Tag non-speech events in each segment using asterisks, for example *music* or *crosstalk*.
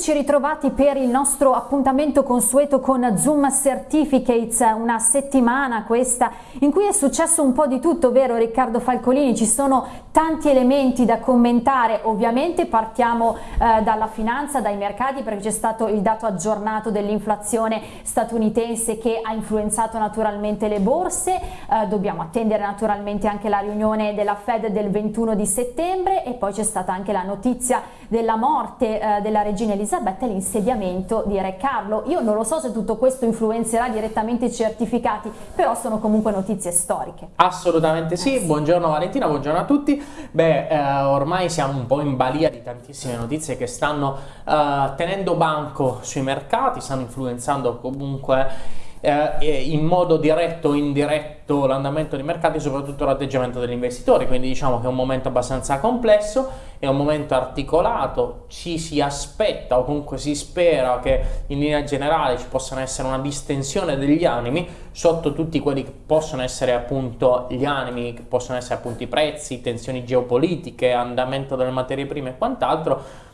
Eccoci ritrovati per il nostro appuntamento consueto con Zoom Certificates, una settimana questa in cui è successo un po' di tutto, vero Riccardo Falcolini? Ci sono tanti elementi da commentare, ovviamente partiamo eh, dalla finanza, dai mercati perché c'è stato il dato aggiornato dell'inflazione statunitense che ha influenzato naturalmente le borse, eh, dobbiamo attendere naturalmente anche la riunione della Fed del 21 di settembre e poi c'è stata anche la notizia della morte eh, della regina Elisabetta e l'insediamento di Re Carlo. Io non lo so se tutto questo influenzerà direttamente i certificati, però sono comunque notizie storiche. Assolutamente sì, buongiorno Valentina, buongiorno a tutti. Beh, eh, ormai siamo un po' in balia di tantissime notizie che stanno eh, tenendo banco sui mercati, stanno influenzando comunque eh, in modo diretto o indiretto l'andamento dei mercati, soprattutto l'atteggiamento degli investitori, quindi diciamo che è un momento abbastanza complesso, è un momento articolato, ci si aspetta o comunque si spera che in linea generale ci possano essere una distensione degli animi sotto tutti quelli che possono essere appunto gli animi, che possono essere appunto i prezzi, tensioni geopolitiche, andamento delle materie prime e quant'altro,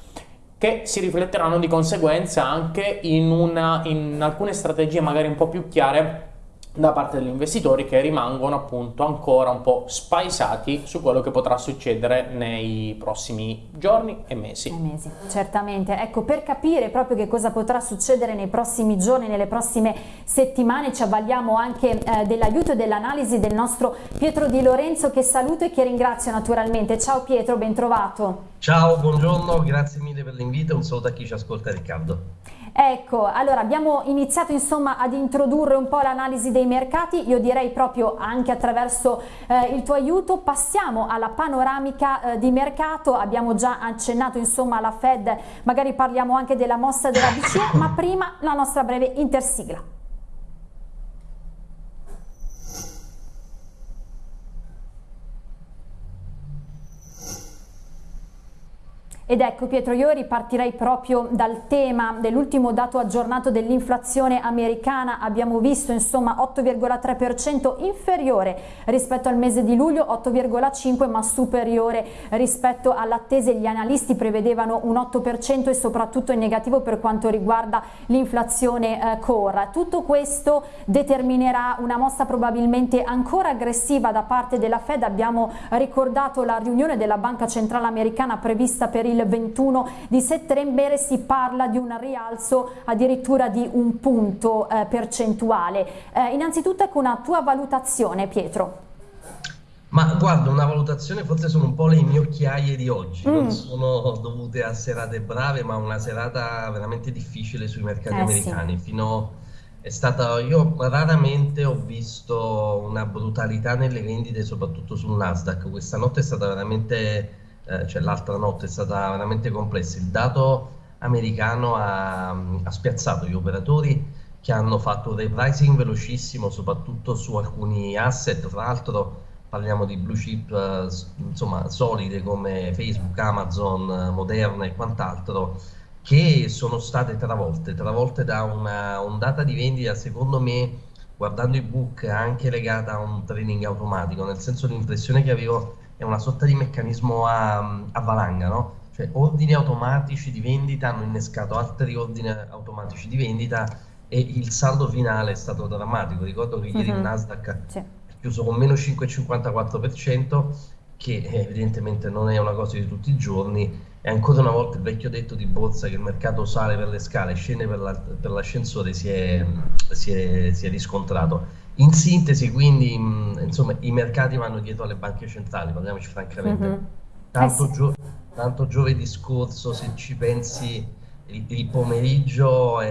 che si rifletteranno di conseguenza anche in, una, in alcune strategie magari un po' più chiare da parte degli investitori che rimangono appunto ancora un po' spaesati su quello che potrà succedere nei prossimi giorni e mesi. E mesi, certamente. Ecco, per capire proprio che cosa potrà succedere nei prossimi giorni, nelle prossime settimane, ci avvaliamo anche eh, dell'aiuto e dell'analisi del nostro Pietro Di Lorenzo che saluto e che ringrazio naturalmente. Ciao Pietro, ben trovato. Ciao, buongiorno, grazie mille per l'invito un saluto a chi ci ascolta Riccardo. Ecco, allora abbiamo iniziato insomma ad introdurre un po' l'analisi dei mercati, io direi proprio anche attraverso eh, il tuo aiuto, passiamo alla panoramica eh, di mercato, abbiamo già accennato insomma alla Fed, magari parliamo anche della mossa della BCE, ma prima la nostra breve intersigla. Ed ecco Pietro, io ripartirei proprio dal tema dell'ultimo dato aggiornato dell'inflazione americana, abbiamo visto insomma 8,3% inferiore rispetto al mese di luglio, 8,5% ma superiore rispetto all'attese, gli analisti prevedevano un 8% e soprattutto in negativo per quanto riguarda l'inflazione eh, core. Tutto questo determinerà una mossa probabilmente ancora aggressiva da parte della Fed, abbiamo ricordato la riunione della Banca Centrale Americana prevista per il il 21 di settembre si parla di un rialzo addirittura di un punto eh, percentuale. Eh, innanzitutto ecco una tua valutazione Pietro. Ma guarda, una valutazione forse sono un po' le mie occhiaie di oggi, mm. non sono dovute a serate brave, ma una serata veramente difficile sui mercati eh, americani. Sì. Fino è stata, io raramente ho visto una brutalità nelle vendite, soprattutto sul Nasdaq. Questa notte è stata veramente eh, cioè l'altra notte è stata veramente complessa. Il dato americano ha, ha spiazzato gli operatori che hanno fatto un repricing velocissimo, soprattutto su alcuni asset, tra l'altro parliamo di blue chip eh, insomma solide come Facebook, Amazon, Moderna e quant'altro che sono state travolte, travolte da una ondata di vendita secondo me guardando i book anche legata a un trading automatico, nel senso l'impressione che avevo è una sorta di meccanismo a, a valanga, no? Cioè ordini automatici di vendita hanno innescato altri ordini automatici di vendita e il saldo finale è stato drammatico. Ricordo che ieri uh -huh. il mhm. Nasdaq sì. è chiuso con meno 5,54%, che evidentemente non è una cosa di tutti i giorni, e ancora una volta il vecchio detto di borsa che il mercato sale per le scale scende per l'ascensore si, si, si è riscontrato. In sintesi, quindi, mh, insomma, i mercati vanno dietro alle banche centrali, parliamoci francamente. Mm -hmm. tanto, eh sì. gio tanto, giovedì scorso, se ci pensi, il, il pomeriggio, è,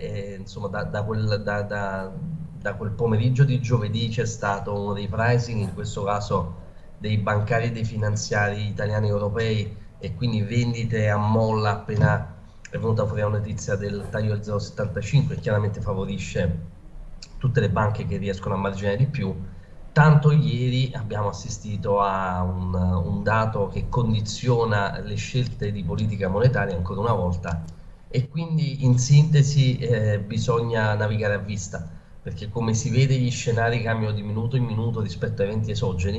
è, insomma, da, da, quel, da, da, quel, pomeriggio di giovedì c'è stato uno dei pricing, in questo caso dei bancari e dei finanziari italiani e europei, e quindi vendite a molla appena è venuta fuori la notizia del taglio del 0,75, chiaramente favorisce tutte le banche che riescono a marginare di più. Tanto ieri abbiamo assistito a un, un dato che condiziona le scelte di politica monetaria ancora una volta e quindi in sintesi eh, bisogna navigare a vista perché come si vede gli scenari cambiano di minuto in minuto rispetto a eventi esogeni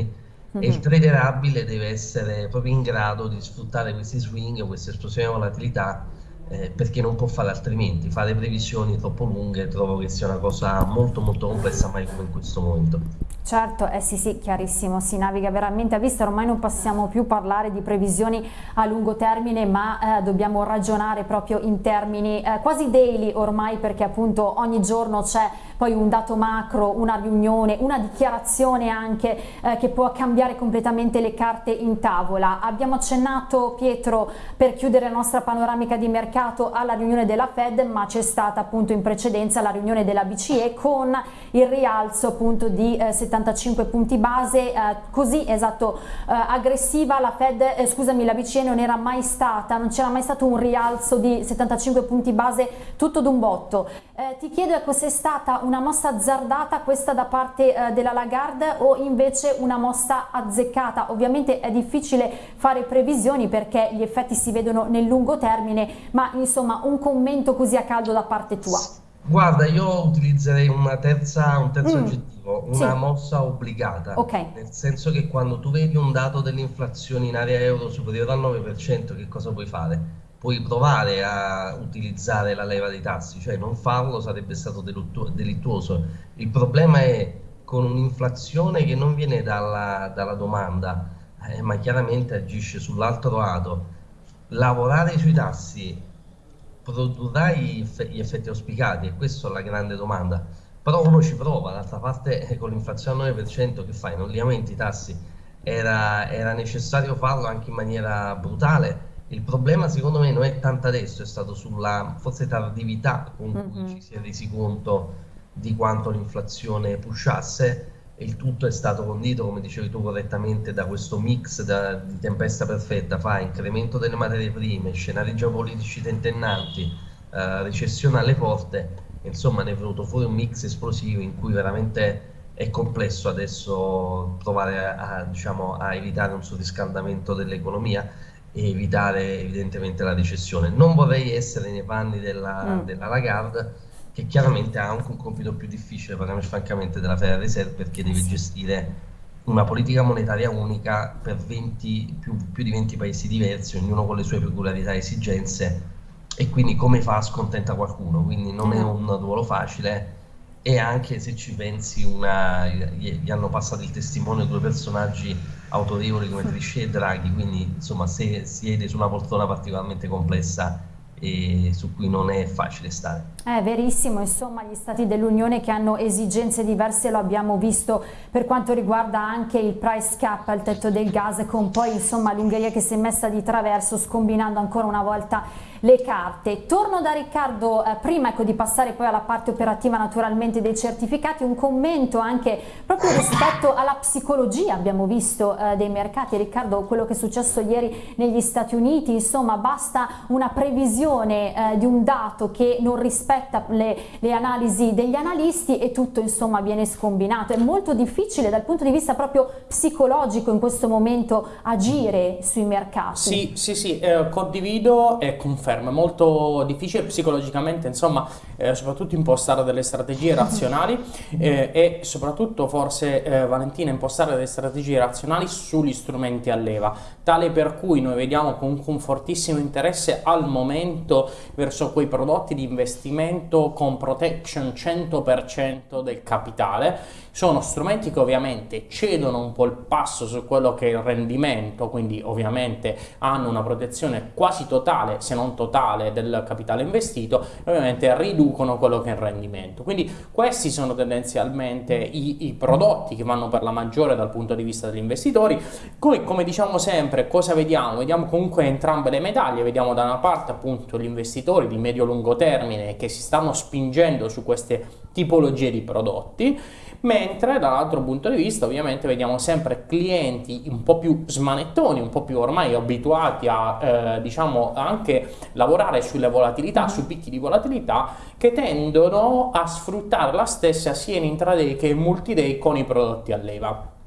e il mhm. trader abile deve essere proprio in grado di sfruttare questi swing, queste esplosioni di volatilità eh, perché non può fare altrimenti. Fare previsioni troppo lunghe trovo che sia una cosa molto molto complessa mai come in questo momento. Certo, eh sì sì, chiarissimo, si naviga veramente a vista, ormai non possiamo più parlare di previsioni a lungo termine ma eh, dobbiamo ragionare proprio in termini eh, quasi daily ormai perché appunto ogni giorno c'è poi un dato macro, una riunione, una dichiarazione anche eh, che può cambiare completamente le carte in tavola. Abbiamo accennato Pietro per chiudere la nostra panoramica di mercato alla riunione della Fed ma c'è stata appunto in precedenza la riunione della BCE con il rialzo appunto di eh, 75 punti base, eh, così esatto, eh, aggressiva la Fed, eh, scusami, la BCE non era mai stata, non c'era mai stato un rialzo di 75 punti base tutto d'un botto. Eh, ti chiedo ecco se è stata una mossa azzardata questa da parte eh, della Lagarde o invece una mossa azzeccata? Ovviamente è difficile fare previsioni perché gli effetti si vedono nel lungo termine, ma insomma un commento così a caldo da parte tua. Guarda, io utilizzerei terza, un terzo mm. aggettivo, una sì. mossa obbligata, okay. nel senso che quando tu vedi un dato dell'inflazione in area euro superiore al 9%, che cosa puoi fare? Puoi provare a utilizzare la leva dei tassi, cioè non farlo sarebbe stato delittuoso. Il problema è con un'inflazione che non viene dalla, dalla domanda, eh, ma chiaramente agisce sull'altro lato. Lavorare sui tassi produrrà gli effetti auspicati e questa è la grande domanda. Però uno ci prova, d'altra parte eh, con l'inflazione al 9% che fai? Non li aumenti i tassi? Era, era, necessario farlo anche in maniera brutale. Il problema secondo me non è tanto adesso, è stato sulla forse tardività con cui mm -hmm. ci si è resi conto di quanto l'inflazione pushasse. Il tutto è stato condito, come dicevi tu correttamente, da questo mix da, di tempesta perfetta, fa incremento delle materie prime, scenari geopolitici tentennanti, eh, recessione alle porte, insomma ne è venuto fuori un mix esplosivo in cui veramente è complesso adesso provare a, a, diciamo, a evitare un surriscaldamento dell'economia. e evitare evidentemente la recessione. Non vorrei essere nei panni della, mm. della Lagarde, che chiaramente ha anche un compito più difficile, parliamo francamente, della Federal Reserve perché deve gestire una politica monetaria unica per 20, più, più, di 20 paesi diversi, ognuno con le sue peculiarità e esigenze e quindi come fa a scontenta qualcuno, quindi non è un ruolo facile e anche se ci pensi una, gli hanno passato il testimone due personaggi autorevoli come Trichet e Draghi, quindi insomma se siede su una poltrona particolarmente complessa e su cui non è facile stare. È verissimo, insomma gli stati dell'Unione che hanno esigenze diverse lo abbiamo visto per quanto riguarda anche il price cap al tetto del gas con poi insomma l'Ungheria che si è messa di traverso scombinando ancora una volta le carte. Torno da Riccardo eh, prima ecco, di passare poi alla parte operativa naturalmente dei certificati, un commento anche proprio rispetto alla psicologia abbiamo visto eh, dei mercati. Riccardo, quello che è successo ieri negli Stati Uniti, insomma basta una previsione eh, di un dato che non rispetta le, le, analisi degli analisti e tutto insomma viene scombinato. È molto difficile dal punto di vista proprio psicologico in questo momento agire sui mercati. Sì, sì, sì, eh, condivido e confermo confermo, è molto difficile psicologicamente, insomma, eh, soprattutto impostare delle strategie razionali *laughs* eh, e soprattutto forse eh, Valentina impostare delle strategie razionali sugli strumenti a leva, tale per cui noi vediamo comunque un fortissimo interesse al momento verso quei prodotti di investimento con protection 100% del capitale, sono strumenti che ovviamente cedono un po' il passo su quello che è il rendimento, quindi ovviamente hanno una protezione quasi totale, se non totale del capitale investito ovviamente riducono quello che è il rendimento. Quindi questi sono tendenzialmente i, i prodotti che vanno per la maggiore dal punto di vista degli investitori. Come, come diciamo sempre, cosa vediamo? Vediamo comunque entrambe le medaglie, vediamo da una parte appunto gli investitori di medio-lungo termine che si stanno spingendo su queste tipologie di prodotti mentre dall'altro punto di vista ovviamente vediamo sempre clienti un po' più smanettoni, un po' più ormai abituati a eh, diciamo anche lavorare sulle volatilità, sui picchi di volatilità che tendono a sfruttare la stessa sia in intraday che in multiday con i prodotti a leva.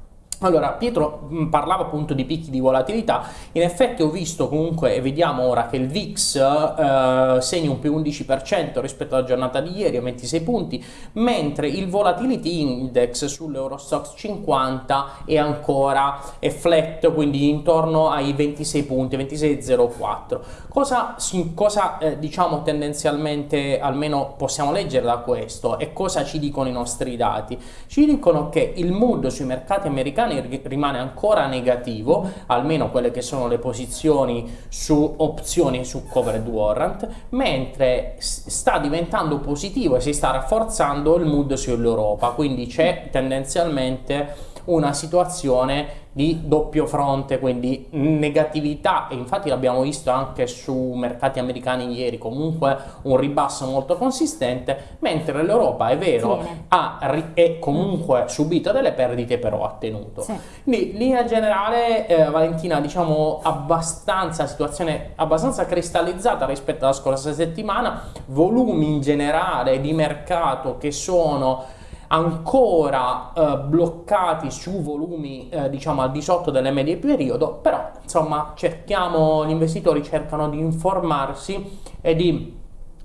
Allora, Pietro mm, parlava appunto di picchi di volatilità, in effetti ho visto comunque, e vediamo ora che il VIX eh, segna un più 11% rispetto alla giornata di ieri, a 26 punti, mentre il Volatility Index sull'Eurostox 50 è ancora è flat, quindi intorno ai 26 punti, 26,04. Cosa, cosa eh, diciamo tendenzialmente, almeno possiamo leggere da questo, e cosa ci dicono i nostri dati? Ci dicono che il mood sui mercati americani rimane ancora negativo, almeno quelle che sono le posizioni su opzioni su covered warrant, mentre sta diventando positivo e si sta rafforzando il mood sull'Europa, quindi c'è tendenzialmente una situazione di doppio fronte, quindi negatività e infatti l'abbiamo visto anche su mercati americani ieri, comunque un ribasso molto consistente, mentre l'Europa è vero ha è comunque subito delle perdite però ha tenuto. Sì. Quindi in linea generale eh, Valentina diciamo abbastanza situazione abbastanza cristallizzata rispetto alla scorsa settimana, volumi in generale di mercato che sono ancora eh, bloccati su volumi eh, diciamo al di sotto delle medie periodo, però insomma cerchiamo, gli investitori cercano di informarsi e di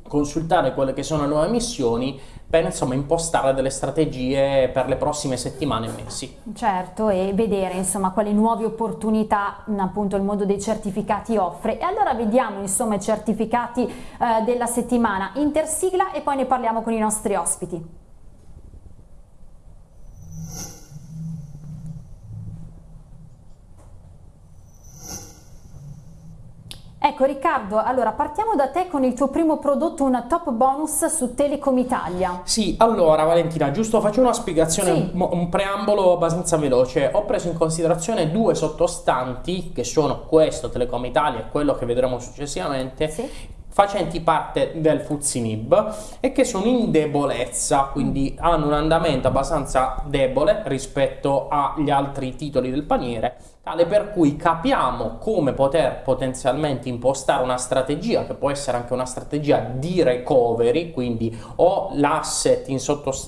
consultare quelle che sono le nuove missioni per insomma impostare delle strategie per le prossime settimane e mesi. Certo e vedere insomma quali nuove opportunità appunto il mondo dei certificati offre e allora vediamo insomma i certificati eh, della settimana intersigla e poi ne parliamo con i nostri ospiti. Ecco Riccardo, allora partiamo da te con il tuo primo prodotto, un top bonus su Telecom Italia. Sì, allora Valentina, giusto faccio una spiegazione, sì. un, un, preambolo abbastanza veloce. Ho preso in considerazione due sottostanti, che sono questo Telecom Italia e quello che vedremo successivamente, sì facenti parte del Fuzzinib e che sono in debolezza, quindi hanno un andamento abbastanza debole rispetto agli altri titoli del paniere tale per cui capiamo come poter potenzialmente impostare una strategia che può essere anche una strategia di recovery, quindi o l'asset in,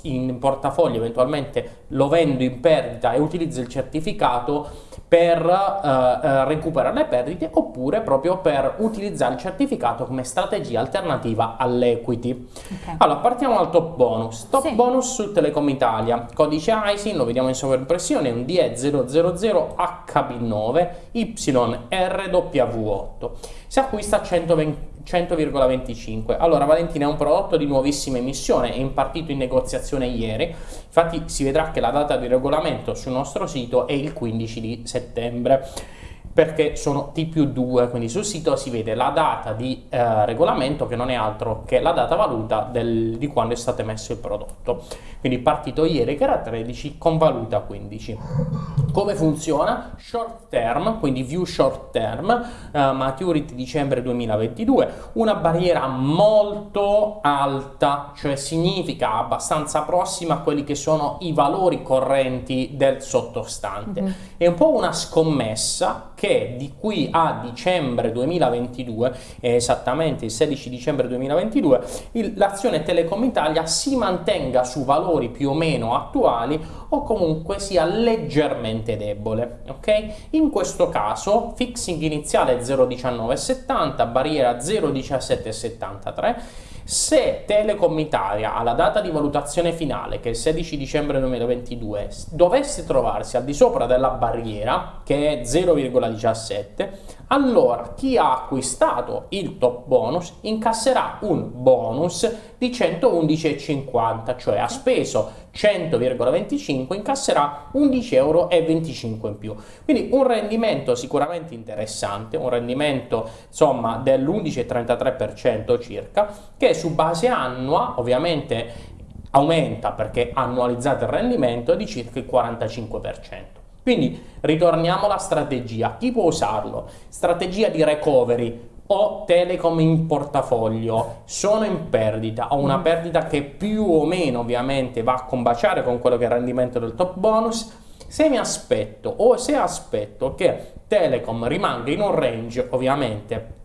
in portafoglio eventualmente lo vendo in perdita e utilizzo il certificato per eh, eh, recuperare le perdite oppure proprio per utilizzare il certificato come strategia alternativa all'equity. Okay. Allora partiamo dal top bonus. Top sì. bonus su Telecom Italia, codice ISIN, lo vediamo in sovraimpressione, un DE000HB9 YRW8. Si acquista a 120 100,25. Allora Valentina è un prodotto di nuovissima emissione, è impartito in negoziazione ieri, infatti si vedrà che la data di regolamento sul nostro sito è il 15 di settembre perché sono T più 2, quindi sul sito si vede la data di eh, regolamento che non è altro che la data valuta del, di quando è stato emesso il prodotto. Quindi partito ieri che era 13 con valuta 15. Come funziona? Short term, quindi view short term, eh, maturity dicembre 2022, una barriera molto alta, cioè significa abbastanza prossima a quelli che sono i valori correnti del sottostante. Mm -hmm. È un po' una scommessa che di qui a dicembre 2022, esattamente il 16 dicembre 2022, l'azione Telecom Italia si mantenga su valori più o meno attuali o comunque sia leggermente debole. Ok? In questo caso fixing iniziale 0,1970, barriera 0,1773 se Telecom Italia alla data di valutazione finale, che è il 16 dicembre 2022, dovesse trovarsi al di sopra della barriera, che è 0,17, allora chi ha acquistato il top bonus incasserà un bonus di 111,50, cioè ha speso 100,25 incasserà 11,25 euro in più. Quindi un rendimento sicuramente interessante, un rendimento insomma dell'11,33% circa, che su base annua ovviamente aumenta perché annualizzate il rendimento di circa il 45%. Quindi ritorniamo alla strategia. Chi può usarlo? Strategia di recovery o Telecom in portafoglio sono in perdita, ho una mm. perdita che più o meno ovviamente va a combaciare con quello che è il rendimento del top bonus, se mi aspetto o se aspetto che Telecom rimanga in un range ovviamente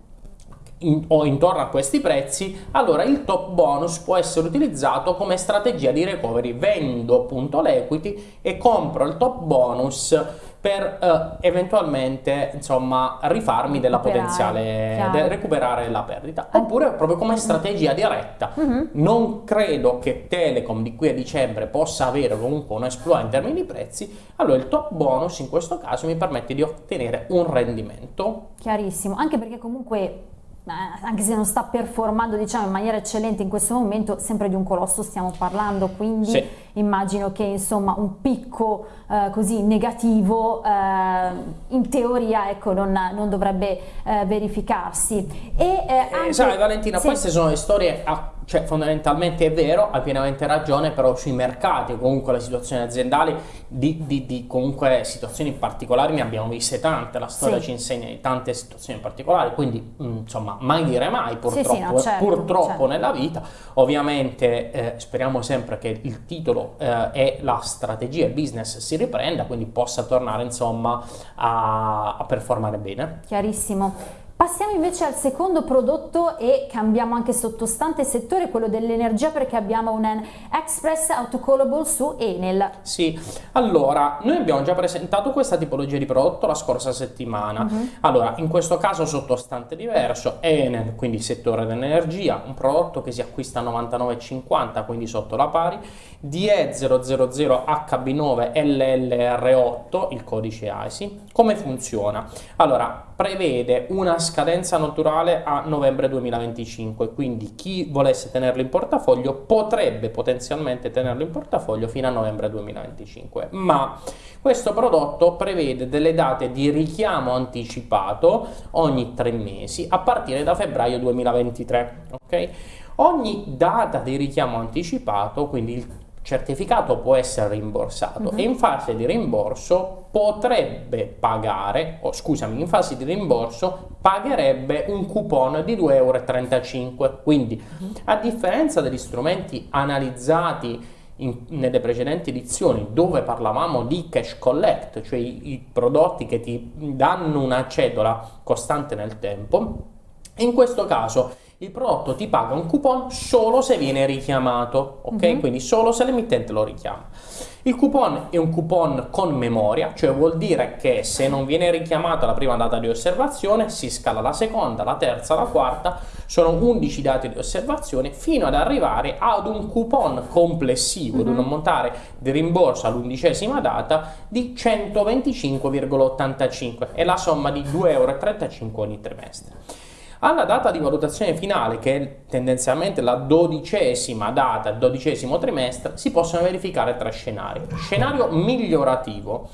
in, o intorno a questi prezzi, allora il top bonus può essere utilizzato come strategia di recovery. Vendo appunto l'equity e compro il top bonus per eh, eventualmente insomma rifarmi della potenziale de, recuperare la perdita. Oppure proprio come strategia diretta uh -huh. non credo che Telecom di qui a dicembre possa avere comunque un esploit in termini di prezzi allora il top bonus in questo caso mi permette di ottenere un rendimento. Chiarissimo. Anche perché comunque anche se non sta performando diciamo, in maniera eccellente in questo momento, sempre di un colosso stiamo parlando, quindi sì. immagino che insomma un picco eh, così negativo eh, in teoria ecco, non, non dovrebbe eh, verificarsi. E, eh, anche... sai Valentina, sì. queste sono le storie a cioè fondamentalmente è vero, hai pienamente ragione, però sui mercati comunque le situazioni aziendali di, di, di comunque situazioni particolari ne abbiamo viste tante, la storia sì. ci insegna di tante situazioni particolari, quindi mh, insomma mai dire mai purtroppo, sì, sì, no, certo, purtroppo certo. nella vita, ovviamente eh, speriamo sempre che il titolo eh, e la strategia, il business si riprenda, quindi possa tornare insomma a, a performare bene. Chiarissimo. Passiamo invece al secondo prodotto e cambiamo anche sottostante settore, quello dell'energia perché abbiamo un Express Autocallable su Enel. Sì, allora noi abbiamo già presentato questa tipologia di prodotto la scorsa settimana. Uh mhm. -huh. Allora, in questo caso sottostante diverso, Enel, quindi settore dell'energia, un prodotto che si acquista a 99,50, quindi sotto la pari, DE00HB9LLR8, il codice AISI. Come funziona? Allora, prevede una scadenza naturale a novembre 2025, quindi chi volesse tenerlo in portafoglio potrebbe potenzialmente tenerlo in portafoglio fino a novembre 2025, ma questo prodotto prevede delle date di richiamo anticipato ogni tre mesi a partire da febbraio 2023, ok? Ogni data di richiamo anticipato, quindi il certificato può essere rimborsato uh -huh. e in fase di rimborso potrebbe pagare, o scusami, in fase di rimborso pagherebbe un coupon di 2,35 euro. Quindi, uh -huh. a differenza degli strumenti analizzati in, nelle precedenti edizioni dove parlavamo di cash collect, cioè i, i prodotti che ti danno una cedola costante nel tempo, in questo caso il prodotto ti paga un coupon solo se viene richiamato, ok? Mm -hmm. Quindi solo se l'emittente lo richiama. Il coupon è un coupon con memoria, cioè vuol dire che se non viene richiamata la prima data di osservazione, si scala la seconda, la terza, la quarta, sono 11 date di osservazione fino ad arrivare ad un coupon complessivo, mm -hmm. ad un ammontare di rimborso all'undicesima data di 125,85 e la somma di 2,35 euro ogni trimestre. Alla data di valutazione finale, che è tendenzialmente la dodicesima data, il dodicesimo trimestre, si possono verificare tre scenari. Scenario migliorativo.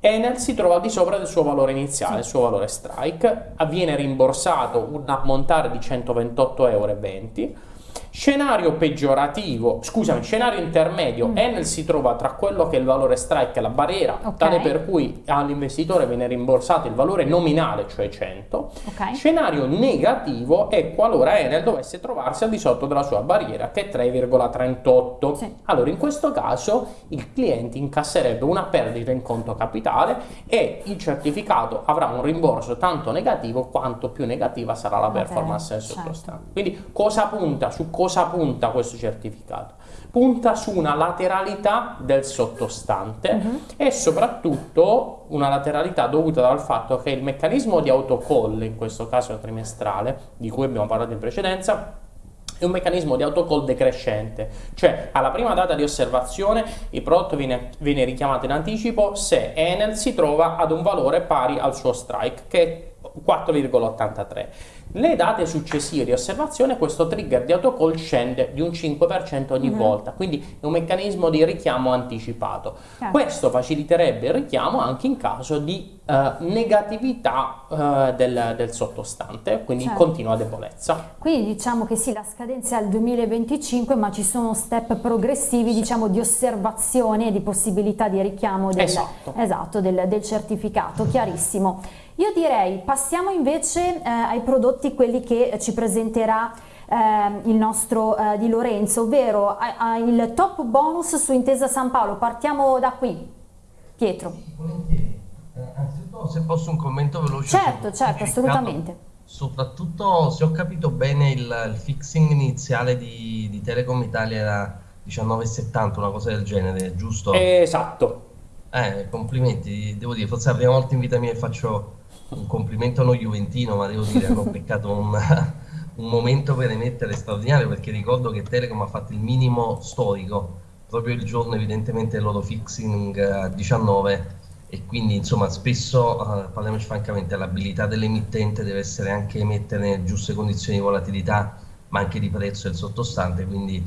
Enel si trova al di sopra del suo valore iniziale, il suo valore strike, viene rimborsato un ammontare di 128,20 euro Scenario peggiorativo, scusami, scenario intermedio, mm. Enel si trova tra quello che è il valore strike e la barriera, okay. tale per cui all'investitore viene rimborsato il valore nominale, cioè 100. Okay. Scenario negativo è qualora Enel dovesse trovarsi al di sotto della sua barriera, che è 3,38. Sì. Allora, in questo caso il cliente incasserebbe una perdita in conto capitale e il certificato avrà un rimborso tanto negativo quanto più negativa sarà la performance del certo. sottostante. Quindi cosa punta su cosa cosa punta questo certificato? Punta su una lateralità del sottostante uh -huh. e soprattutto una lateralità dovuta dal fatto che il meccanismo di autocall, in questo caso trimestrale, di cui abbiamo parlato in precedenza, è un meccanismo di autocall decrescente, cioè alla prima data di osservazione il prodotto viene, viene richiamato in anticipo se Enel si trova ad un valore pari al suo strike, che è 4,83. Le date successive di osservazione questo trigger di autocall scende di un 5% ogni mm -hmm. volta, quindi è un meccanismo di richiamo anticipato. Certo. Questo faciliterebbe il richiamo anche in caso di uh, negatività uh, del, del, sottostante, quindi certo. continua debolezza. Quindi diciamo che sì, la scadenza è al 2025, ma ci sono step progressivi sì. diciamo, di osservazione e di possibilità di richiamo del, esatto. Esatto, del, del certificato, chiarissimo. Io direi passiamo invece eh, ai prodotti quelli che ci presenterà eh, il nostro eh, Di Lorenzo, ovvero il top bonus su Intesa San Paolo. Partiamo da qui. Pietro. Volentieri. Eh, anzitutto se posso un commento veloce. Certo, certo, assolutamente. Soprattutto, se ho capito bene, il, il fixing iniziale di, di Telecom Italia era 19,70, una cosa del genere, giusto? Esatto. Eh, complimenti, devo dire, forse è la prima volta in vita mia che faccio un complimento a Juventino, ma devo dire, hanno peccato un, *laughs* un momento per emettere straordinario, perché ricordo che Telecom ha fatto il minimo storico, proprio il giorno evidentemente del loro fixing a 19 e quindi insomma spesso, uh, parliamoci francamente, l'abilità dell'emittente deve essere anche emettere giuste condizioni di volatilità ma anche di prezzo del sottostante, quindi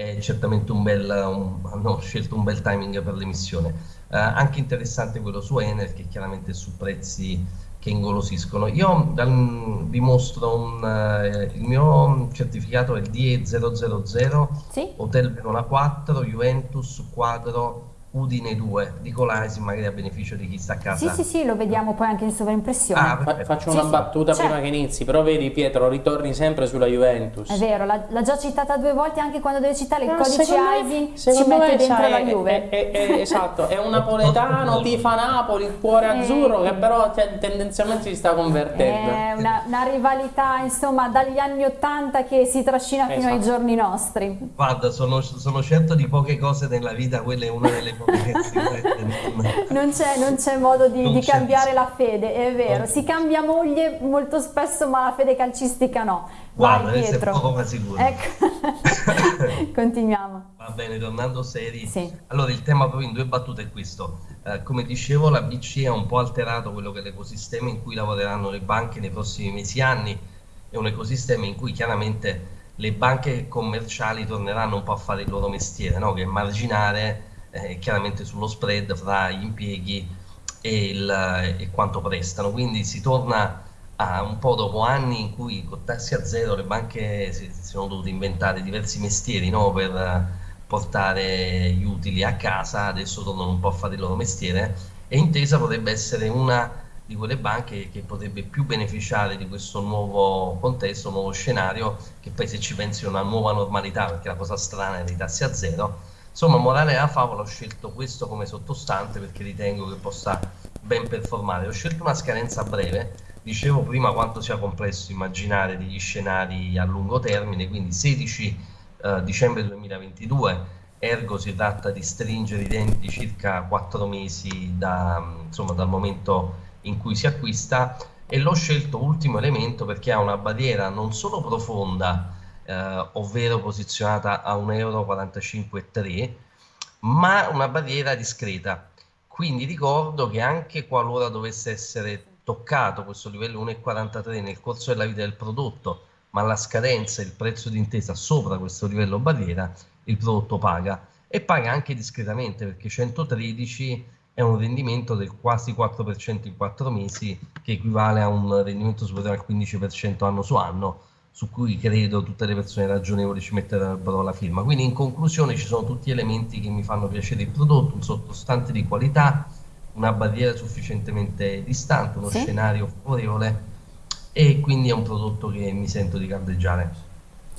è certamente un bel, un, hanno scelto un bel timing per l'emissione. Uh, anche interessante quello su Enel che chiaramente su prezzi che ingolosiscono. Io dal, vi mostro un, uh, il mio certificato è il DE000 sì? Hotel Verona 4 Juventus quadro Udine 2 di Colasi magari a beneficio di chi sta a casa sì sì sì lo vediamo poi anche in sovraimpressione ah, Fa faccio una sì, battuta sì. prima che inizi però vedi Pietro ritorni sempre sulla Juventus è vero l'ha già citata due volte anche quando deve citare il no, codice ISIN ci mette dentro la Juve è, è, è, esatto è un napoletano *laughs* tifa Napoli il cuore eh. azzurro che però tendenzialmente si sta convertendo è una, una rivalità insomma dagli anni 80 che si trascina esatto. fino ai esatto. giorni nostri guarda sono, sono certo di poche cose nella vita quella è una delle non c'è, non c'è modo di, di cambiare la fede, è vero. Si cambia moglie molto spesso, ma la fede calcistica no. Guarda, Vai, Pietro. poco ma sicuro. Ecco. *laughs* Continuiamo. Va bene, tornando seri. Sì. Allora, il tema proprio in due battute è questo. Eh, come dicevo, la BCE ha un po' alterato quello che è l'ecosistema in cui lavoreranno le banche nei prossimi mesi e anni. È un ecosistema in cui chiaramente le banche commerciali torneranno un po' a fare il loro mestiere, no? che è marginare eh, chiaramente sullo spread fra gli impieghi e, il, e, quanto prestano. Quindi si torna a un po' dopo anni in cui con tassi a zero le banche si, si sono dovute inventare diversi mestieri no? per portare gli utili a casa, adesso tornano un po' a fare il loro mestiere e Intesa potrebbe essere una di quelle banche che potrebbe più beneficiare di questo nuovo contesto, nuovo scenario, che poi se ci pensi è una nuova normalità, perché la cosa strana è dei tassi a zero, Insomma, morale della favola, ho scelto questo come sottostante perché ritengo che possa ben performare. Ho scelto una scadenza breve, dicevo prima quanto sia complesso immaginare degli scenari a lungo termine, quindi 16 eh, dicembre 2022, ergo si tratta di stringere i denti circa 4 mesi da, insomma, dal momento in cui si acquista e l'ho scelto ultimo elemento perché ha una barriera non solo profonda, eh, ovvero posizionata a 1,45 euro, ma una barriera discreta. Quindi ricordo che anche qualora dovesse essere toccato questo livello 1,43 nel corso della vita del prodotto, ma la scadenza e il prezzo d'intesa sopra questo livello barriera, il prodotto paga e paga anche discretamente perché 113 è un rendimento del quasi 4% in 4 mesi che equivale a un rendimento superiore al 15% anno su anno su cui credo tutte le persone ragionevoli ci metterebbero la firma. Quindi in conclusione ci sono tutti elementi che mi fanno piacere il prodotto, un sottostante di qualità, una barriera sufficientemente distante, uno sì. scenario favorevole e quindi è un prodotto che mi sento di caldeggiare.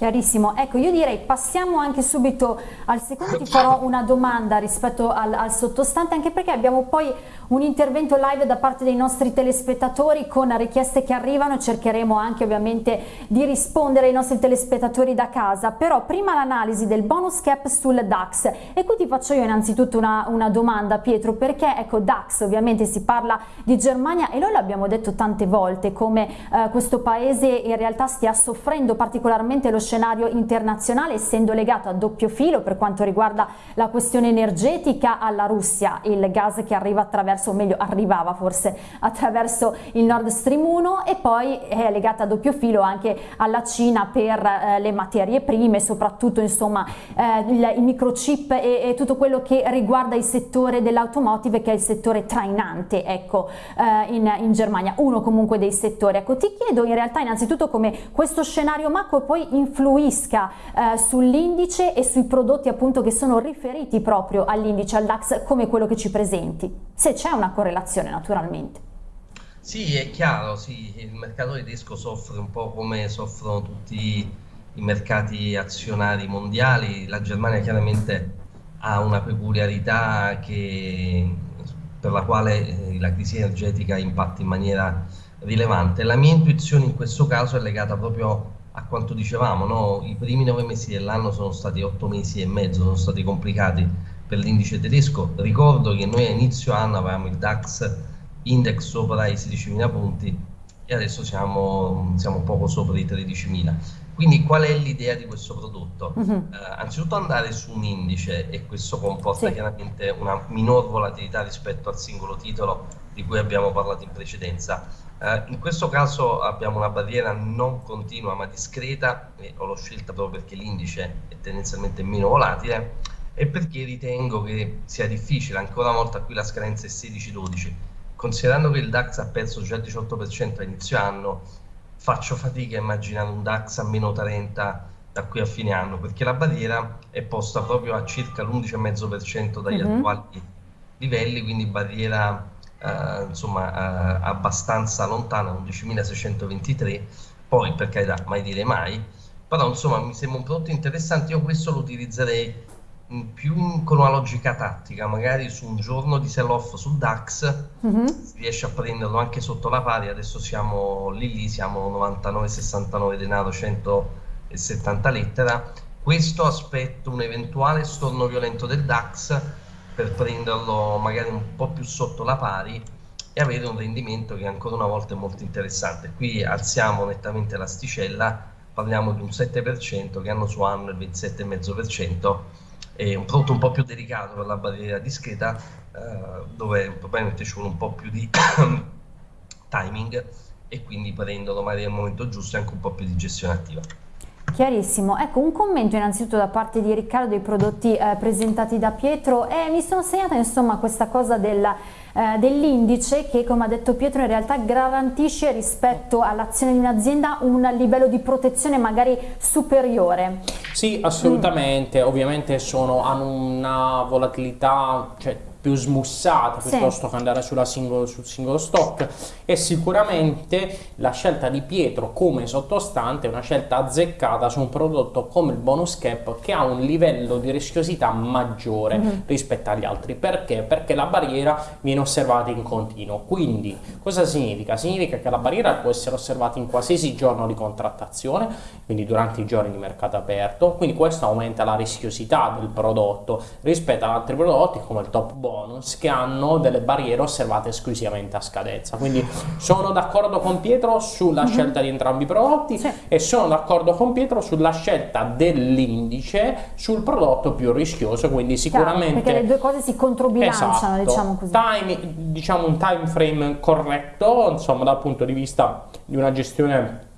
Chiarissimo, ecco io direi passiamo anche subito al secondo, ti farò una domanda rispetto al, al, sottostante anche perché abbiamo poi un intervento live da parte dei nostri telespettatori con richieste che arrivano, cercheremo anche ovviamente di rispondere ai nostri telespettatori da casa, però prima l'analisi del bonus cap sul DAX. E qui ti faccio io innanzitutto una, una domanda Pietro perché ecco DAX ovviamente si parla di Germania e noi l'abbiamo detto tante volte come eh, questo paese in realtà stia soffrendo particolarmente lo scenario internazionale essendo legato a doppio filo per quanto riguarda la questione energetica alla Russia, il gas che arriva attraverso, o meglio arrivava forse attraverso il Nord Stream 1 e poi è legata a doppio filo anche alla Cina per eh, le materie prime, soprattutto insomma eh, il, i microchip e, e, tutto quello che riguarda il settore dell'automotive che è il settore trainante ecco eh, in, in Germania, uno comunque dei settori. Ecco ti chiedo in realtà innanzitutto come questo scenario macro poi influenza influisca eh, sull'indice e sui prodotti appunto che sono riferiti proprio all'indice, al DAX come quello che ci presenti, se c'è una correlazione naturalmente. Sì, è chiaro, sì, il mercato tedesco soffre un po' come soffrono tutti i mercati azionari mondiali, la Germania chiaramente ha una peculiarità che, per la quale eh, la crisi energetica impatta in maniera rilevante. La mia intuizione in questo caso è legata proprio a quanto dicevamo, no? i primi nove mesi dell'anno sono stati otto mesi e mezzo, sono stati complicati per l'indice tedesco. Ricordo che noi a inizio anno avevamo il DAX index sopra i 16.000 punti e adesso siamo, siamo poco sopra i 13.000. Quindi qual è l'idea di questo prodotto? Uh -huh. uh, anzitutto andare su un indice e questo comporta sì. chiaramente una minor volatilità rispetto al singolo titolo di cui abbiamo parlato in precedenza. Uh, in questo caso abbiamo una barriera non continua ma discreta e l'ho scelta proprio perché l'indice è tendenzialmente meno volatile e perché ritengo che sia difficile, ancora una volta qui la scadenza è 16-12, considerando che il DAX ha perso già il 18% a inizio anno, faccio fatica a immaginare un DAX a meno 30 da qui a fine anno, perché la barriera è posta proprio a circa l'11,5% dagli mm-hmm. attuali livelli, quindi barriera eh, insomma eh, abbastanza lontana, 11.623, poi per carità mai dire mai, però insomma mi sembra un prodotto interessante, io questo lo utilizzerei più con una logica tattica, magari su un giorno di sell-off sul DAX mm-hmm. si riesce a prenderlo anche sotto la pari, adesso siamo lì lì, siamo 99,69 denaro, 170 lettera, questo aspetto un eventuale storno violento del DAX per prenderlo magari un po' più sotto la pari e avere un rendimento che ancora una volta è molto interessante. Qui alziamo nettamente l'asticella, parliamo di un 7% che hanno su anno il 27,5%, è un prodotto un po' più delicato per la barriera discreta, eh, dove probabilmente ci vuole un po' più di *coughs* timing e quindi prendono magari al momento giusto e anche un po' più di gestione attiva. Chiarissimo, ecco un commento innanzitutto da parte di Riccardo dei prodotti eh, presentati da Pietro e mi sono segnata insomma questa cosa della, eh, dell'indice che come ha detto Pietro in realtà garantisce rispetto all'azione di un'azienda un livello di protezione magari superiore. Sì assolutamente, mm. ovviamente sono, hanno una volatilità, cioè più smussata piuttosto sì. che andare singolo, sul singolo stock e sicuramente la scelta di Pietro come sottostante è una scelta azzeccata su un prodotto come il bonus cap che ha un livello di rischiosità maggiore mm -hmm. rispetto agli altri perché? perché la barriera viene osservata in continuo quindi cosa significa? significa che la barriera può essere osservata in qualsiasi giorno di contrattazione quindi durante i giorni di mercato aperto quindi questo aumenta la rischiosità del prodotto rispetto ad altri prodotti come il top bonus bonus che hanno delle barriere osservate esclusivamente a scadenza. Quindi sono d'accordo con Pietro sulla mhm. scelta di entrambi i prodotti sì. e sono d'accordo con Pietro sulla scelta dell'indice sul prodotto più rischioso, quindi sicuramente... Perché le due cose si controbilanciano, esatto. diciamo così. Time, diciamo un time frame corretto, insomma dal punto di vista di una gestione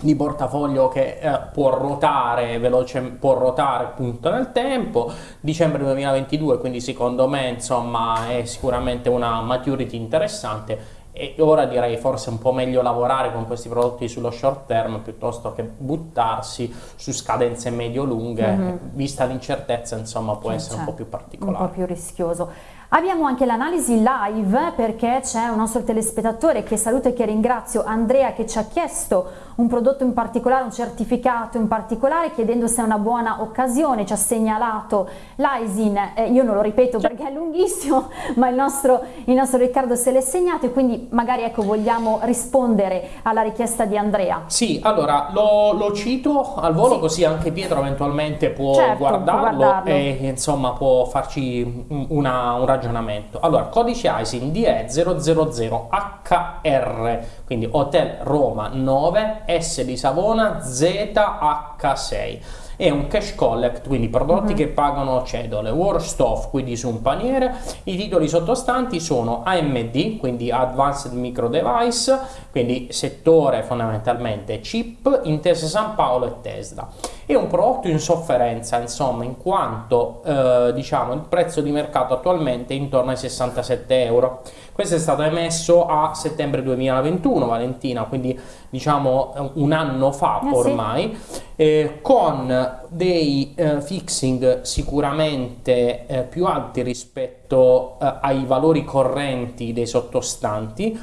di portafoglio che eh, può ruotare veloce, può ruotare appunto nel tempo, dicembre 2022 quindi secondo me insomma è sicuramente una maturity interessante e ora direi forse un po' meglio lavorare con questi prodotti sullo short term piuttosto che buttarsi su scadenze medio-lunghe, mm -hmm. vista l'incertezza insomma può essere un po' più particolare. Un po' più rischioso. Abbiamo anche l'analisi live perché c'è un nostro telespettatore che saluto e che ringrazio, Andrea, che ci ha chiesto un prodotto in particolare, un certificato in particolare, chiedendo se è una buona occasione, ci ha segnalato l'ISIN, eh, io non lo ripeto perché è lunghissimo, *laughs* ma il nostro, il nostro Riccardo se l'è segnato e quindi magari ecco, vogliamo rispondere alla richiesta di Andrea. Sì, allora lo, lo cito al volo sì. così anche Pietro eventualmente può, certo, guardarlo, può guardarlo, e insomma può farci una, un ragionamento. Allora, codice ISIN DE000HR, quindi Hotel Roma 9, S di Savona, ZH6 è un cash collect, quindi prodotti uh mhm. -huh. che pagano cedole, worst off, quindi su un paniere, i titoli sottostanti sono AMD, quindi Advanced Micro Device, quindi settore fondamentalmente chip, Intesa San Paolo e Tesla. È un prodotto in sofferenza, insomma, in quanto eh, diciamo il prezzo di mercato attualmente è intorno ai 67 euro. Questo è stato emesso a settembre 2021, Valentina, quindi diciamo un anno fa eh ormai, sì. eh, con dei eh, fixing sicuramente eh, più alti rispetto eh, ai valori correnti dei sottostanti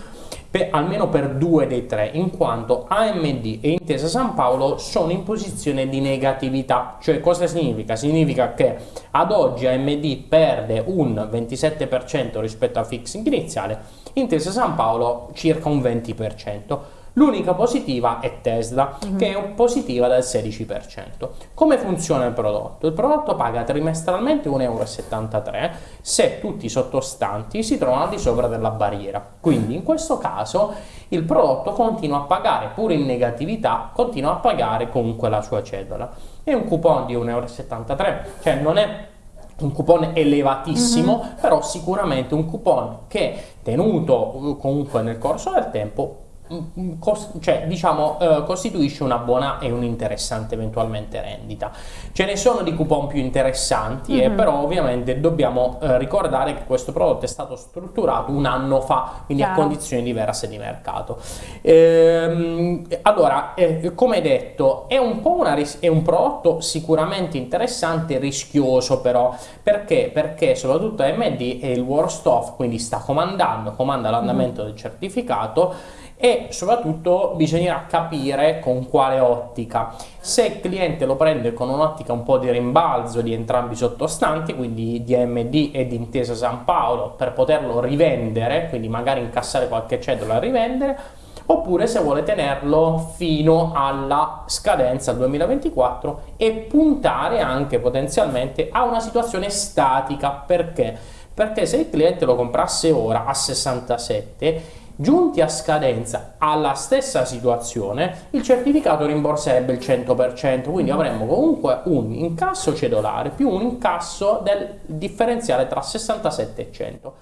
per, almeno per due dei tre, in quanto AMD e Intesa San Paolo sono in posizione di negatività. Cioè cosa significa? Significa che ad oggi AMD perde un 27% rispetto al fixing iniziale, Intesa San Paolo circa un 20%. L'unica positiva è Tesla, mm -hmm. che è positiva del 16%. Come funziona il prodotto? Il prodotto paga trimestralmente 1,73 euro se tutti i sottostanti si trovano al di sopra della barriera. Quindi in questo caso il prodotto continua a pagare, pure in negatività, continua a pagare comunque la sua cedola. È un coupon di 1,73 euro, cioè non è un coupon elevatissimo, mm -hmm. però sicuramente un coupon che tenuto comunque nel corso del tempo cioè, diciamo, eh, costituisce una buona e un'interessante eventualmente rendita. Ce ne sono di coupon più interessanti, mm -hmm. eh, però ovviamente dobbiamo eh, ricordare che questo prodotto è stato strutturato un anno fa, quindi Chiaro. a condizioni diverse di mercato. Ehm, allora, eh, come detto, è un, po una è un prodotto sicuramente interessante, rischioso però, perché? Perché soprattutto AMD è il worst off, quindi sta comandando, comanda l'andamento mm -hmm. del certificato, e soprattutto bisognerà capire con quale ottica. Se il cliente lo prende con un'ottica un po' di rimbalzo di entrambi i sottostanti, quindi di AMD e di Intesa San Paolo, per poterlo rivendere, quindi magari incassare qualche cedola e rivendere, oppure se vuole tenerlo fino alla scadenza 2024 e puntare anche potenzialmente a una situazione statica. Perché? Perché se il cliente lo comprasse ora a 67 Giunti a scadenza alla stessa situazione, il certificato rimborserebbe il 100%, quindi mm. avremmo comunque un incasso cedolare più un incasso del differenziale tra 67 e 100.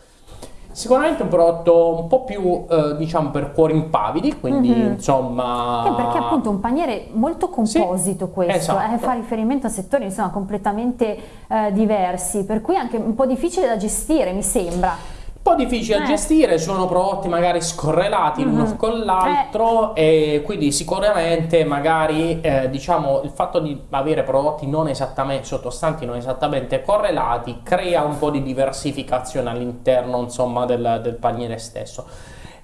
Sicuramente un prodotto un po' più, eh, diciamo, per cuori impavidi, quindi mm -hmm. insomma... Eh, perché appunto un paniere molto composito sì, questo, esatto. eh, fa riferimento a settori insomma completamente eh, diversi, per cui anche un po' difficile da gestire, mi sembra. Un po' difficile da eh. gestire, sono prodotti magari scorrelati l'uno mm -hmm. con l'altro eh. e quindi sicuramente magari eh, diciamo il fatto di avere prodotti non esattamente sottostanti, non esattamente correlati crea un po' di diversificazione all'interno insomma del, del paniere stesso.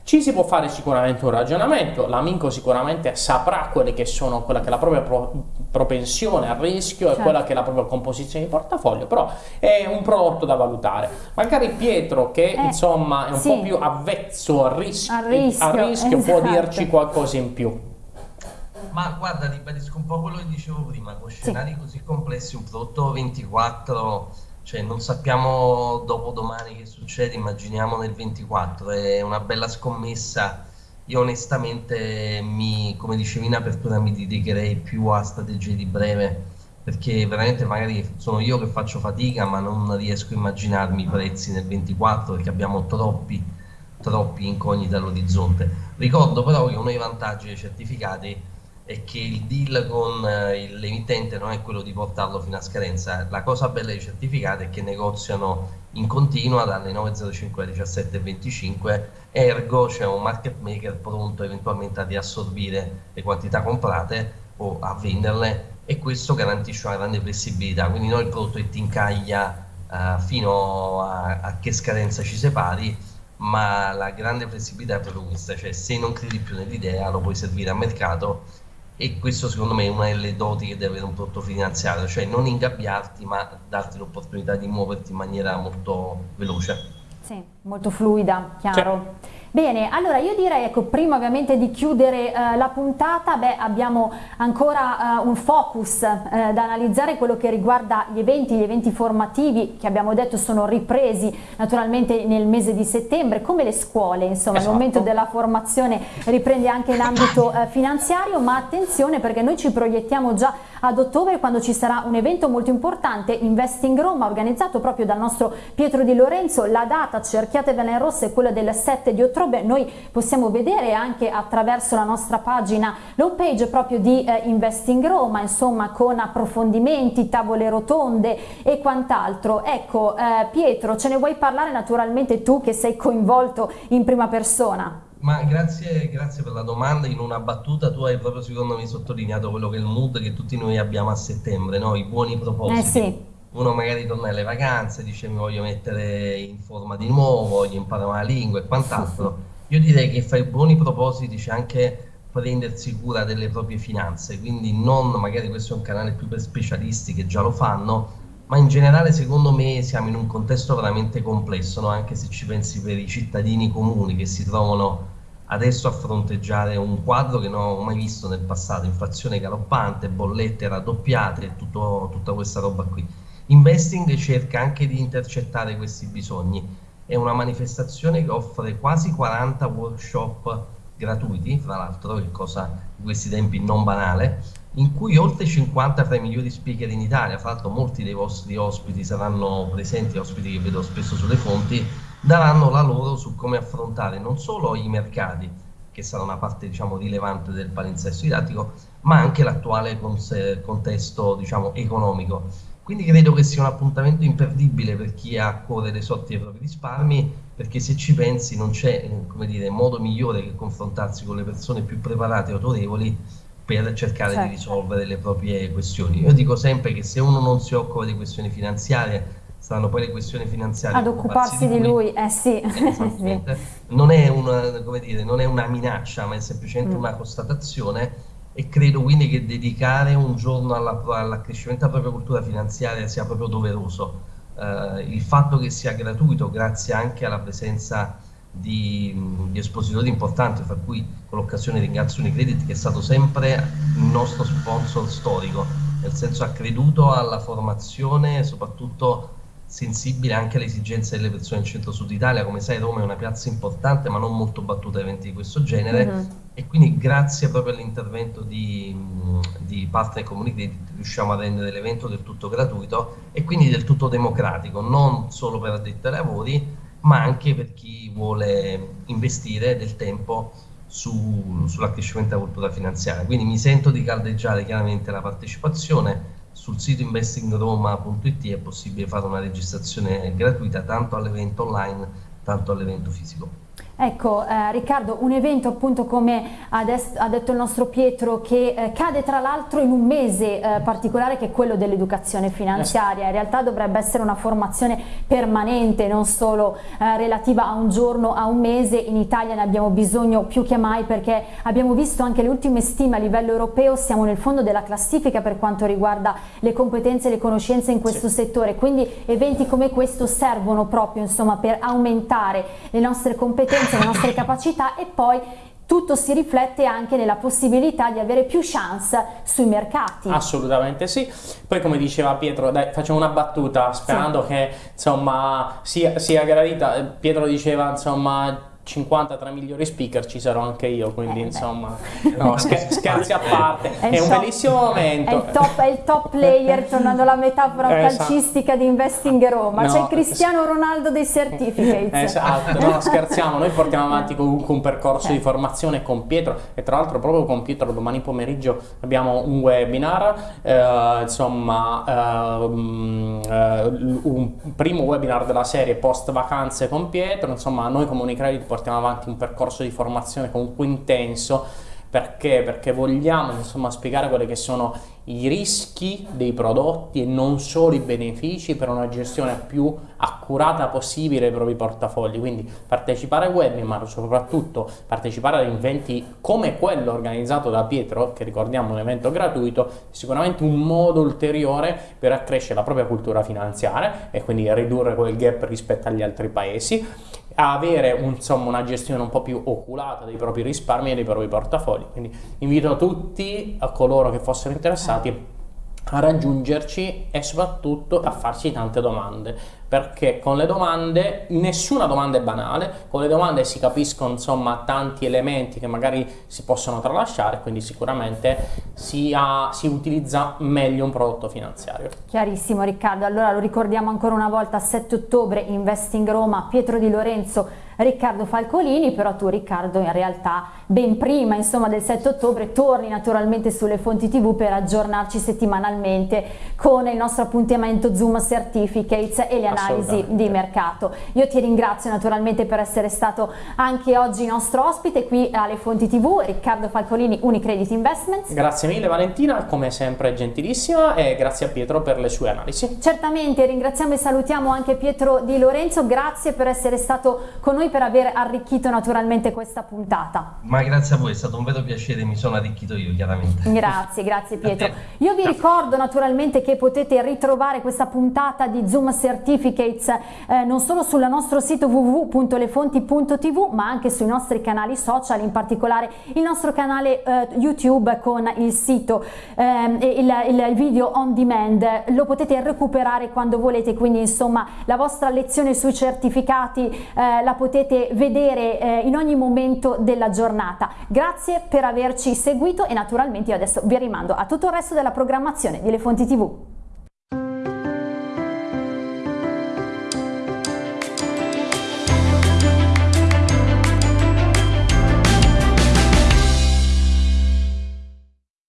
Ci si può fare sicuramente un ragionamento, l'amico sicuramente saprà quelle che sono, quella che è la propria pro, propensione al rischio certo. e quella che è la propria composizione di portafoglio, però è un prodotto da valutare. Magari Pietro che eh, insomma è un sì. po' più avvezzo al rischio, al rischio, al rischio esatto. può dirci qualcosa in più. Ma guarda, ribadisco un po' quello che dicevo prima, con scenari sì. così complessi, un prodotto 24 cioè non sappiamo dopo domani che succede, immaginiamo nel 24, è una bella scommessa. Io onestamente, mi, come dicevi in apertura, mi dedicherei più a strategie di breve, perché veramente magari sono io che faccio fatica, ma non riesco a immaginarmi i prezzi nel 24 perché abbiamo troppi, troppi incogniti all'orizzonte. Ricordo però che uno dei vantaggi dei certificati è che il deal con eh, l'emittente non è quello di portarlo fino a scadenza. La cosa bella dei certificati è che negoziano in continua dalle 9.05 alle 17.25, ergo c'è un market maker pronto eventualmente a riassorbire le quantità comprate o a venderle e questo garantisce una grande flessibilità. Quindi noi il prodotto che ti incaglia uh, fino a, a che scadenza ci separi ma la grande flessibilità è proprio questa, cioè se non credi più nell'idea lo puoi servire a mercato e questo secondo me è una delle doti che deve avere un prodotto finanziario, cioè non ingabbiarti ma darti l'opportunità di muoverti in maniera molto veloce. Sì, molto fluida, chiaro. Sì. Bene, allora io direi, ecco, prima ovviamente di chiudere eh, la puntata, beh, abbiamo ancora eh, un focus eh, da analizzare, quello che riguarda gli eventi, gli eventi formativi che abbiamo detto sono ripresi naturalmente nel mese di settembre, come le scuole, insomma, esatto. il momento della formazione riprende anche in ambito eh, finanziario, ma attenzione perché noi ci proiettiamo già ad ottobre quando ci sarà un evento molto importante, Investing Roma, organizzato proprio dal nostro Pietro Di Lorenzo, la data cerchiatevela in rosso è quella del 7 di ottobre Beh, noi possiamo vedere anche attraverso la nostra pagina l'home page proprio di eh, Investing Roma, insomma con approfondimenti, tavole rotonde e quant'altro. Ecco eh, Pietro, ce ne vuoi parlare naturalmente tu che sei coinvolto in prima persona? Ma grazie, grazie, per la domanda. In una battuta tu hai proprio secondo me sottolineato quello che è il mood che tutti noi abbiamo a settembre, no? i buoni propositi. Eh sì uno magari torna alle vacanze, dice mi voglio mettere in forma di nuovo, voglio imparare una lingua e quant'altro, Io direi che fra i buoni propositi c'è anche prendersi cura delle proprie finanze, quindi non magari questo è un canale più per specialisti che già lo fanno, ma in generale secondo me siamo in un contesto veramente complesso, no? anche se ci pensi per i cittadini comuni che si trovano adesso a fronteggiare un quadro che non ho mai visto nel passato, inflazione galoppante, bollette raddoppiate, tutto, tutta questa roba qui. Investing cerca anche di intercettare questi bisogni, è una manifestazione che offre quasi 40 workshop gratuiti, fra l'altro, che cosa in questi tempi non banale, in cui oltre 50 tra i migliori speaker in Italia, fra l'altro molti dei vostri ospiti saranno presenti, ospiti che vedo spesso sulle fonti, daranno la loro su come affrontare non solo i mercati, che sarà una parte diciamo, rilevante del palinsesto didattico, ma anche l'attuale contesto diciamo, economico. Quindi credo che sia un appuntamento imperdibile per chi ha a cuore le sorti dei propri risparmi, perché se ci pensi non c'è modo migliore che confrontarsi con le persone più preparate e autorevoli per cercare certo. di risolvere le proprie questioni. Io dico sempre che se uno non si occupa di questioni finanziarie, saranno poi le questioni finanziarie ad occuparsi di lui, eh sì. *laughs* sì. Non, è una, dire, non, è una, minaccia, ma è semplicemente mm. una constatazione e credo quindi che dedicare un giorno all'accrescimento della propria cultura finanziaria sia proprio doveroso. Uh, il fatto che sia gratuito, grazie anche alla presenza di, di espositori importanti, fra cui con l'occasione ringrazio Unicredit che è stato sempre il nostro sponsor storico, nel senso ha creduto alla formazione e soprattutto sensibile anche alle esigenze delle persone del centro-sud Italia. Come sai, Roma è una piazza importante, ma non molto battuta a eventi di questo genere. Mm -hmm. E quindi, grazie proprio all'intervento di, di Partner Community, riusciamo a rendere l'evento del tutto gratuito e quindi del tutto democratico, non solo per addetti ai lavori, ma anche per chi vuole investire del tempo su, sull'accrescimento della cultura finanziaria. Quindi mi sento di caldeggiare chiaramente la partecipazione sul sito investingroma.it è possibile fare una registrazione gratuita tanto all'evento online, tanto all'evento fisico. Ecco eh, Riccardo, un evento appunto come ha, ha detto il nostro Pietro che eh, cade tra l'altro in un mese eh, particolare che è quello dell'educazione finanziaria, in realtà dovrebbe essere una formazione permanente non solo eh, relativa a un giorno, a un mese, in Italia ne abbiamo bisogno più che mai perché abbiamo visto anche le ultime stime a livello europeo, siamo nel fondo della classifica per quanto riguarda le competenze e le conoscenze in questo sì. settore, quindi eventi come questo servono proprio insomma per aumentare le nostre competenze competenze, le nostre capacità e poi tutto si riflette anche nella possibilità di avere più chance sui mercati. Assolutamente sì. Poi come diceva Pietro, dai, facciamo una battuta sperando sì. che insomma sia, sia gradita. Pietro diceva insomma 53 migliori speaker ci sarò anche io, quindi eh, insomma, *laughs* no, scherzi a parte, è, è un bellissimo momento. È il, top, è il top player, tornando alla metafora esatto. calcistica di Investing Roma, no, c'è il Cristiano Ronaldo dei certificates. Esatto, no, scherziamo, noi portiamo avanti comunque un percorso eh. di formazione con Pietro e tra l'altro proprio con Pietro domani pomeriggio abbiamo un webinar, eh, insomma, eh, un primo webinar della serie post vacanze con Pietro, insomma noi come Unicredit portiamo avanti un percorso di formazione comunque intenso perché? Perché vogliamo insomma, spiegare quelli che sono i rischi dei prodotti e non solo i benefici per una gestione più accurata possibile dei propri portafogli. Quindi partecipare ai webinar, soprattutto partecipare ad eventi come quello organizzato da Pietro, che ricordiamo è un evento gratuito, è sicuramente un modo ulteriore per accrescere la propria cultura finanziaria e quindi ridurre quel gap rispetto agli altri paesi a avere insomma, una gestione un po' più oculata dei propri risparmi e dei propri portafogli. Quindi invito tutti a coloro che fossero interessati a raggiungerci e soprattutto a farci tante domande perché con le domande nessuna domanda è banale con le domande si capiscono insomma tanti elementi che magari si possono tralasciare quindi sicuramente si, ha, si utilizza meglio un prodotto finanziario. Chiarissimo Riccardo. Allora lo ricordiamo ancora una volta 7 ottobre Investing Roma Pietro Di Lorenzo Riccardo Falcolini, però tu Riccardo in realtà ben prima insomma, del 7 ottobre torni naturalmente sulle fonti tv per aggiornarci settimanalmente con il nostro appuntamento Zoom Certificates. E le analisi di mercato. Io ti ringrazio naturalmente per essere stato anche oggi nostro ospite qui alle fonti tv, Riccardo Falcolini, Unicredit Investments. Grazie mille Valentina, come sempre gentilissima e grazie a Pietro per le sue analisi. Certamente, ringraziamo e salutiamo anche Pietro Di Lorenzo, grazie per essere stato con noi per aver arricchito naturalmente questa puntata. Ma grazie a voi, è stato un vero piacere, mi sono arricchito io chiaramente. Grazie, grazie Pietro. Io vi ricordo naturalmente che potete ritrovare questa puntata di Zoom Certificates eh, non solo sul nostro sito www.lefonti.tv ma anche sui nostri canali social, in particolare il nostro canale eh, YouTube con il sito eh, il, il video on demand, lo potete recuperare quando volete, quindi insomma la vostra lezione sui certificati eh, la potete vedere eh, in ogni momento della giornata. Grazie per averci seguito e naturalmente io adesso vi rimando a tutto il resto della programmazione di Le Fonti TV.